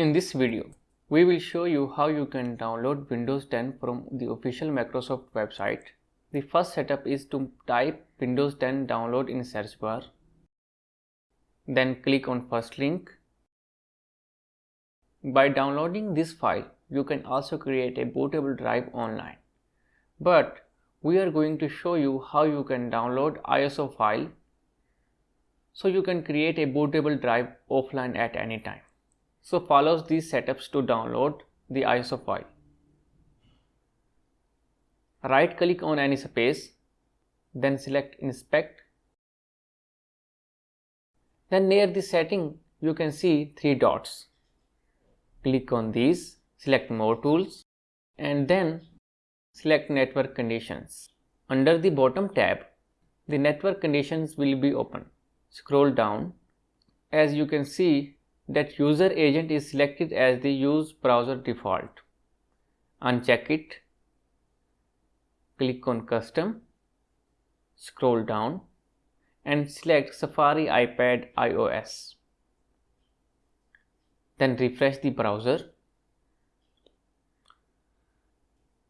In this video, we will show you how you can download Windows 10 from the official Microsoft website. The first setup is to type Windows 10 download in search bar. Then click on first link. By downloading this file, you can also create a bootable drive online. But we are going to show you how you can download ISO file so you can create a bootable drive offline at any time. So follows these setups to download the ISO file. Right click on any space, then select inspect. Then near the setting you can see three dots. Click on these, select more tools and then select network conditions. Under the bottom tab, the network conditions will be open. Scroll down. As you can see that user agent is selected as the use browser default. Uncheck it. Click on custom. Scroll down and select Safari iPad iOS. Then refresh the browser.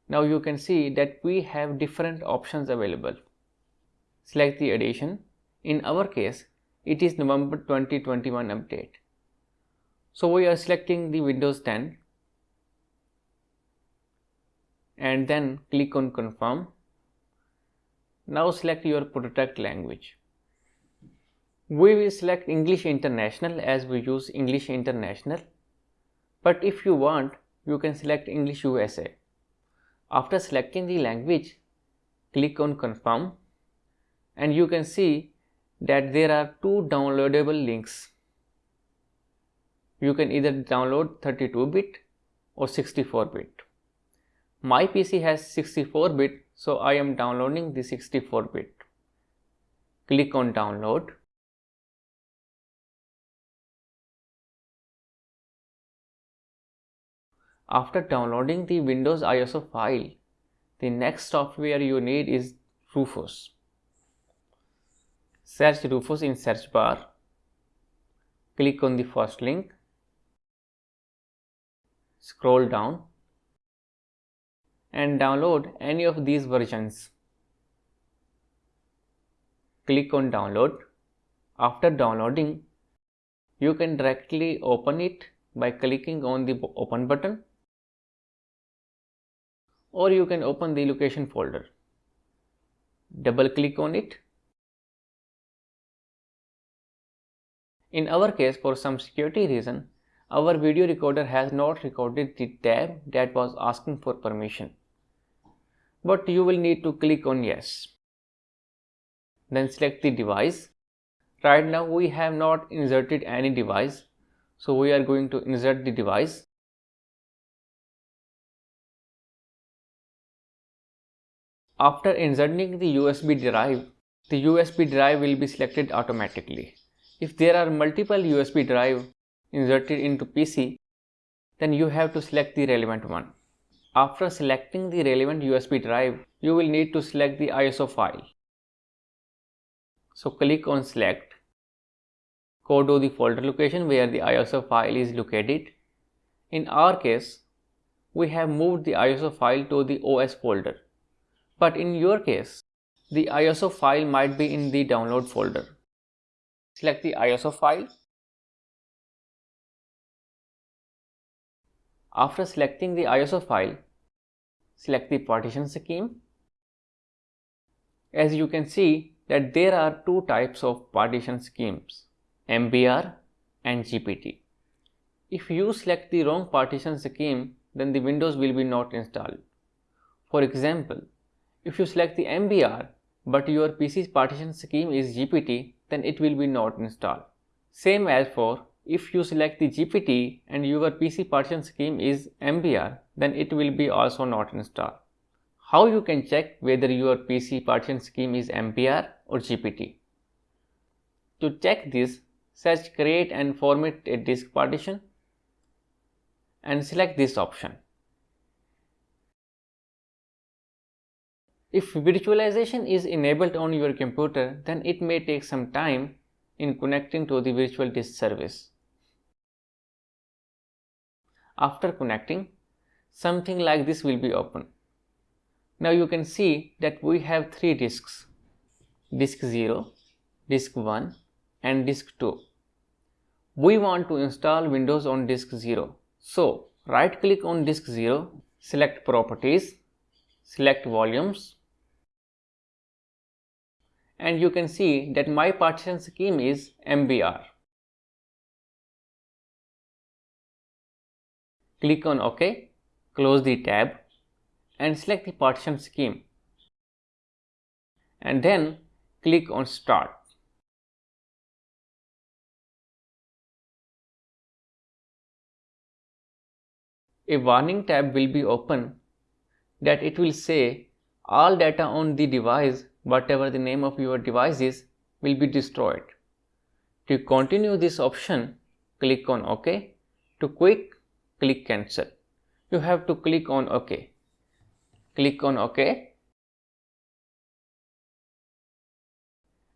Now you can see that we have different options available. Select the edition. In our case, it is November 2021 update. So we are selecting the Windows 10 and then click on confirm. Now select your product language. We will select English International as we use English International. But if you want, you can select English USA. After selecting the language, click on confirm and you can see that there are two downloadable links you can either download 32 bit or 64 bit. My PC has 64 bit so I am downloading the 64 bit. Click on download. After downloading the Windows ISO file, the next software you need is Rufus. Search Rufus in search bar. Click on the first link scroll down and download any of these versions. Click on download. After downloading, you can directly open it by clicking on the open button or you can open the location folder. Double click on it. In our case for some security reason, our video recorder has not recorded the tab that was asking for permission. But you will need to click on yes. Then select the device. Right now we have not inserted any device. So we are going to insert the device. After inserting the USB drive, the USB drive will be selected automatically. If there are multiple USB drive inserted into PC, then you have to select the relevant one. After selecting the relevant USB drive, you will need to select the ISO file. So click on select, go to the folder location where the ISO file is located. In our case, we have moved the ISO file to the OS folder. But in your case, the ISO file might be in the download folder. Select the ISO file After selecting the ISO file, select the partition scheme. As you can see that there are two types of partition schemes, MBR and GPT. If you select the wrong partition scheme, then the Windows will be not installed. For example, if you select the MBR but your PC's partition scheme is GPT, then it will be not installed. Same as for if you select the GPT and your PC partition scheme is MBR, then it will be also not installed. How you can check whether your PC partition scheme is MBR or GPT? To check this, search create and format a disk partition and select this option. If virtualization is enabled on your computer, then it may take some time in connecting to the virtual disk service. After connecting, something like this will be open. Now you can see that we have three disks, disk 0, disk 1 and disk 2. We want to install Windows on disk 0. So right click on disk 0, select properties, select volumes and you can see that my partition scheme is MBR. Click on OK, close the tab and select the partition scheme and then click on start. A warning tab will be open that it will say all data on the device whatever the name of your device is will be destroyed. To continue this option click on OK. To quick click cancel. You have to click on OK. Click on OK.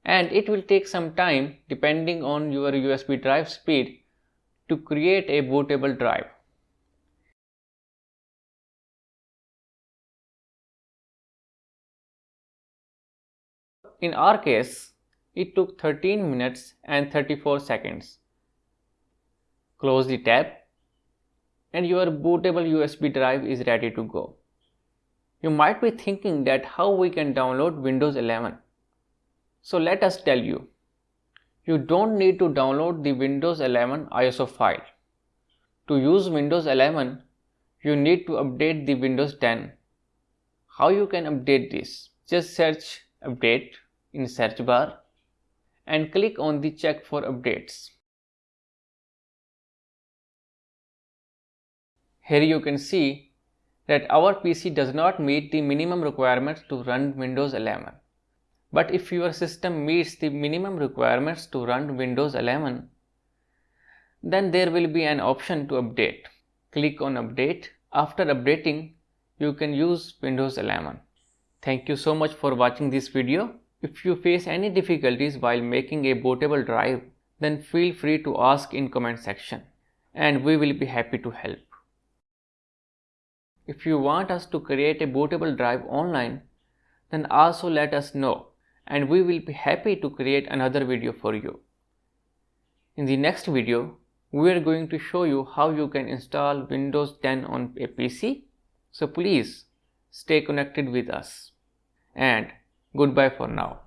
And it will take some time depending on your USB drive speed to create a bootable drive. In our case, it took 13 minutes and 34 seconds. Close the tab and your bootable USB drive is ready to go. You might be thinking that how we can download Windows 11. So let us tell you. You don't need to download the Windows 11 ISO file. To use Windows 11, you need to update the Windows 10. How you can update this? Just search update in search bar and click on the check for updates. Here you can see that our PC does not meet the minimum requirements to run Windows 11. But if your system meets the minimum requirements to run Windows 11, then there will be an option to update. Click on update. After updating, you can use Windows 11. Thank you so much for watching this video. If you face any difficulties while making a bootable drive, then feel free to ask in comment section and we will be happy to help. If you want us to create a bootable drive online, then also let us know and we will be happy to create another video for you. In the next video, we are going to show you how you can install Windows 10 on a PC. So please stay connected with us and Goodbye for now.